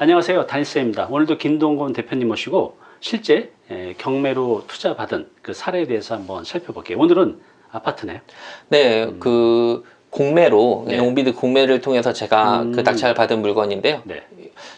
안녕하세요. 다니스입니다. 오늘도 김동건 대표님 모시고 실제 에, 경매로 투자 받은 그 사례에 대해서 한번 살펴볼게요. 오늘은 아파트네요. 네, 그 공매로 네. 용비드 공매를 통해서 제가 음. 그 낙찰 받은 물건인데요. 네.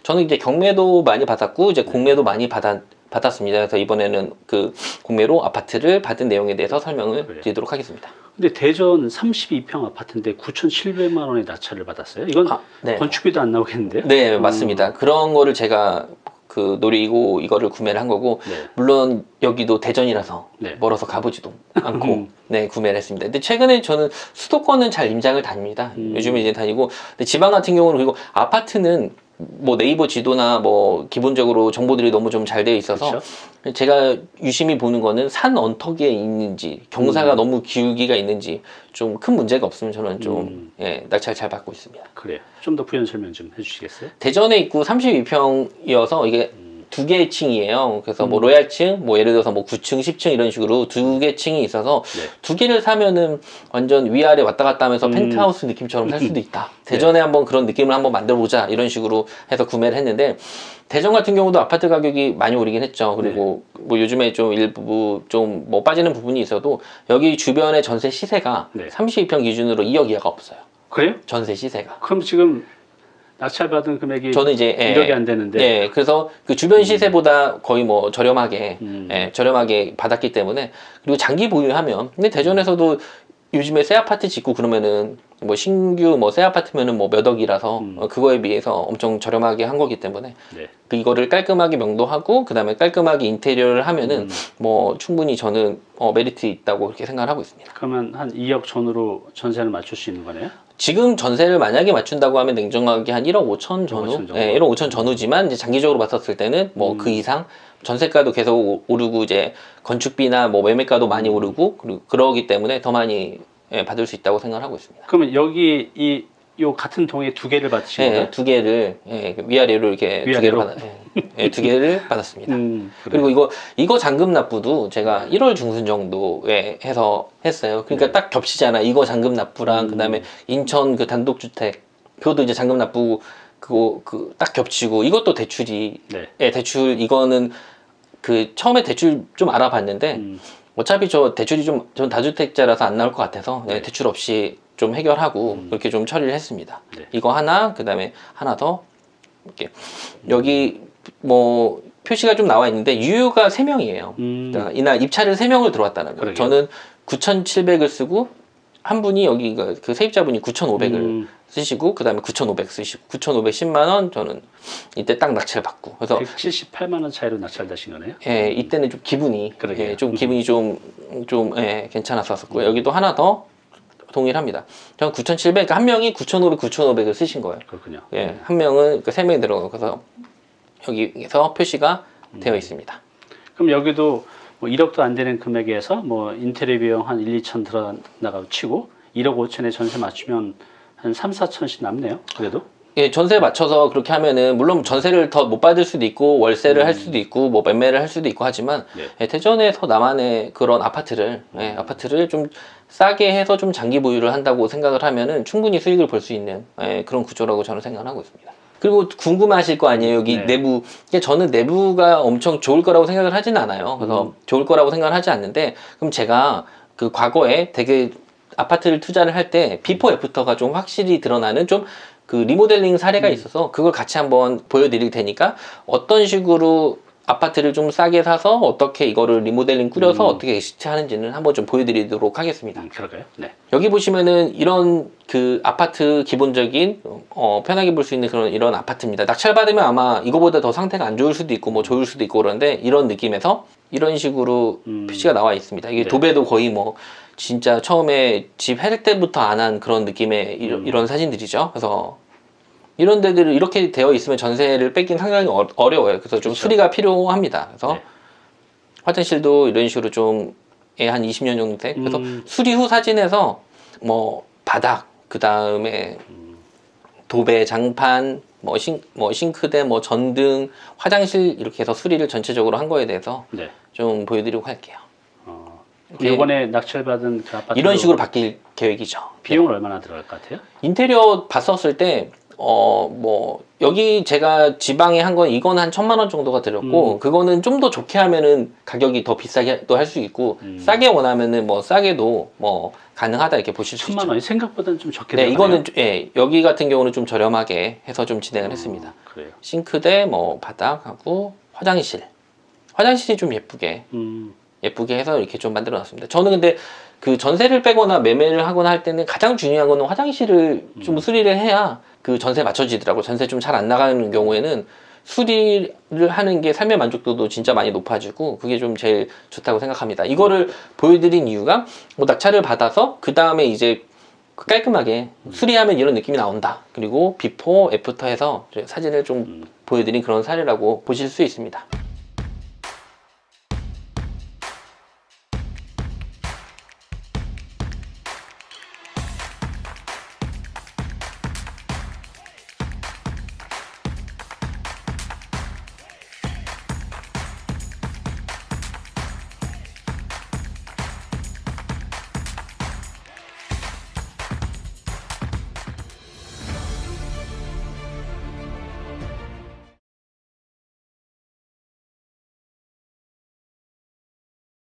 저는 이제 경매도 많이 받았고 이제 공매도 많이 받았 받았습니다. 그래서 이번에는 그 공매로 아파트를 받은 내용에 대해서 설명을 그래요. 드리도록 하겠습니다. 근데 대전 32평 아파트인데 9,700만 원의 낙찰을 받았어요. 이건 아, 네. 건축비도 안 나오겠는데요? 네, 음. 맞습니다. 그런 거를 제가 그 노리고 이거를 구매를 한 거고 네. 물론 여기도 대전이라서 네. 멀어서 가보지도 않고 음. 네 구매를 했습니다. 근데 최근에 저는 수도권은 잘 임장을 다닙니다. 음. 요즘에 이제 다니고 근데 지방 같은 경우는 그리고 아파트는 뭐 네이버 지도나 뭐 기본적으로 정보들이 너무 좀 잘 되어 있어서 그렇죠? 제가 유심히 보는 거는 산 언덕에 있는지 경사가 음. 너무 기울기가 있는지 좀 큰 문제가 없으면 저는 좀 음. 예, 낙찰 잘 받고 있습니다. 그래요. 좀 더 부연 설명 좀 해주시겠어요? 대전에 있고 32평이어서 이게 두 개의 층이에요. 그래서 뭐 음. 로얄층, 뭐 예를 들어서 뭐 9층, 10층 이런 식으로 두 개 층이 있어서 네. 두 개를 사면은 완전 위아래 왔다 갔다 하면서 음. 펜트하우스 느낌처럼 살 수도 있다. 대전에 한번 그런 느낌을 한번 만들어 보자 이런 식으로 해서 구매를 했는데 대전 같은 경우도 아파트 가격이 많이 오르긴 했죠. 그리고 뭐 요즘에 좀 일부 좀 뭐 빠지는 부분이 있어도 여기 주변의 전세 시세가 네. 32평 기준으로 2억 이하가 없어요. 그래요? 전세 시세가. 그럼 지금 낙찰 받은 금액이 저는 이제 예, 1억이 안 되는데 예, 그래서 그 주변 시세보다 거의 뭐 저렴하게 음. 예, 저렴하게 받았기 때문에 그리고 장기 보유하면 근데 대전에서도 요즘에 새 아파트 짓고 그러면은 뭐 신규 뭐 새 아파트면은 뭐 몇 억이라서 음. 어, 그거에 비해서 엄청 저렴하게 한 거기 때문에 네. 그 이거를 깔끔하게 명도하고 그 다음에 깔끔하게 인테리어를 하면은 음. 뭐 충분히 저는 어, 메리트 있다고 그렇게 생각을 하고 있습니다. 그러면 한 2억 전후로 전세를 맞출 수 있는 거네요? 지금 전세를 만약에 맞춘다고 하면 냉정하게 한 1억 5천 전후, 5천 정도. 예, 1억 5천 전후지만 이제 장기적으로 봤었을 때는 뭐 음. 그 이상 전세가도 계속 오- 오르고 이제 건축비나 뭐 매매가도 많이 음. 오르고 그러기 때문에 더 많이 예, 받을 수 있다고 생각을 하고 있습니다. 그러면 여기 이 요 같은 동에 두 개를 받으신 예, 거예요? 두 개를 예, 위아래로 이렇게 두 개를 위아래로? 받아, 예, 예, 두 개를 받았습니다. 음. 그리고 이거 이거 잔금 납부도 제가 1월 중순 정도에 해서 했어요. 그러니까 네. 딱 겹치잖아. 이거 잔금 납부랑 음. 그다음에 인천 그 단독주택 그것도 이제 잔금 납부 그거 그 딱 겹치고 이것도 대출이 네. 예, 대출 이거는 그 처음에 대출 좀 알아봤는데 음, 어차피 저 대출이 좀 전 다주택자라서 안 나올 것 같아서 예, 네. 대출 없이 좀 해결하고 음. 그렇게 좀 처리를 했습니다. 네. 이거 하나 그 다음에 하나 더 이렇게 여기 뭐 표시가 좀 나와 있는데 유효가 3명이에요. 음, 그러니까 이날 입찰을 3명을 들어왔다는 거예요. 저는 9,700을 쓰고 한 분이 여기 그- 그 세입자분이 9,500을 음, 쓰시고 그 다음에 9,500 쓰시고 9,510만 원 저는 이때 딱 낙찰 받고 그래서 178만 원 차이로 낙찰되신 거네요? 예, 이때는 좀 기분이 그러게요. 예, 좀 기분이 좀 좀 예, 괜찮았었고요. 여기도 하나 더 동일합니다. 저는 9,700, 그러니까 한 명이 9,500, 9,500을 쓰신 거예요. 그렇군요. 예, 한 명은 그세 명이 들어가고 그래서 여기에서 표시가 음. 되어 있습니다. 그럼 여기도 뭐 1억도 안 되는 금액에서 뭐 인테리어 비용 한 1, 2천 들어나가고 치고 1억 5천에 전세 맞추면 한 3, 4천씩 남네요. 그래도? 예, 전세 맞춰서 그렇게 하면은 물론 전세를 더 못 받을 수도 있고 월세를 할 수도 있고 뭐 매매를 할 수도 있고 하지만 네. 예, 대전에서 나만의 그런 아파트를 예, 아파트를 좀 싸게 해서 좀 장기 보유를 한다고 생각을 하면은 충분히 수익을 볼 수 있는 예, 그런 구조라고 저는 생각하고 있습니다. 그리고 궁금하실 거 아니에요? 여기 네. 내부. 저는 내부가 엄청 좋을 거라고 생각을 하진 않아요. 그래서 좋을 거라고 생각을 하지 않는데 그럼 제가 그 과거에 되게 아파트를 투자를 할 때 비포 애프터가 좀 확실히 드러나는 좀 그 리모델링 사례가 있어서 그걸 같이 한번 보여드릴 테니까 어떤 식으로 아파트를 좀 싸게 사서 어떻게 이거를 리모델링 꾸려서 음. 어떻게 exit 하는지는 한번 좀 보여드리도록 하겠습니다. 음, 그럴까요? 네. 여기 보시면은 이런 그 아파트 기본적인 어, 편하게 볼 수 있는 그런 이런 아파트입니다. 낙찰 받으면 아마 이거보다 더 상태가 안 좋을 수도 있고 뭐 좋을 수도 있고 그런데 이런 느낌에서 이런 식으로 음. 표시가 나와 있습니다. 이게 네. 도배도 거의 뭐 진짜 처음에 집 할 때부터 안 한 그런 느낌의 이- 음. 이런 사진들이죠. 그래서 이런 데들을 이렇게 되어 있으면 전세를 뺏긴 상당히 어, 어려워요. 그래서 좀 그렇죠. 수리가 필요합니다. 그래서 네. 화장실도 이런 식으로 좀 예, 한 20년 정도 돼. 그래서 음. 수리 후 사진에서 뭐 바닥 그 다음에 도배 장판 뭐, 싱, 뭐 싱크대 뭐 전등 화장실 이렇게 해서 수리를 전체적으로 한 거에 대해서 네. 좀 보여드리고 할게요. 어, 예. 이번에 낙찰받은 그 아파트 이런 식으로 바뀔 계획이죠. 비용은 얼마나 들어갈 것 같아요? 인테리어 봤었을 때 어, 뭐, 여기 제가 지방에 한 건 이건 한 천만 원 정도가 들었고, 음. 그거는 좀 더 좋게 하면은 가격이 더 비싸게 또할수 있고, 음. 싸게 원하면은 뭐 싸게도 뭐 가능하다 이렇게 보실 수 천만 있죠. 원이 생각보다는 좀 적게 네. 이거는, 좀- 예, 여기 같은 경우는 좀 저렴하게 해서 좀 진행을 했습니다. 음, 그래요. 싱크대, 뭐, 바닥하고 화장실. 화장실이 좀 예쁘게, 음, 예쁘게 해서 이렇게 좀 만들어 놨습니다. 저는 근데 그 전세를 빼거나 매매를 하거나 할 때는 가장 중요한 거는 화장실을 좀 음. 수리를 해야 그 전세 맞춰지더라고요. 전세 좀 잘 안 나가는 경우에는 수리를 하는 게 삶의 만족도도 진짜 많이 높아지고 그게 좀 제일 좋다고 생각합니다. 이거를 보여드린 이유가 뭐 낙찰을 받아서 그 다음에 이제 깔끔하게 수리하면 이런 느낌이 나온다. 그리고 before, after 해서 사진을 좀 음. 보여드린 그런 사례라고 보실 수 있습니다.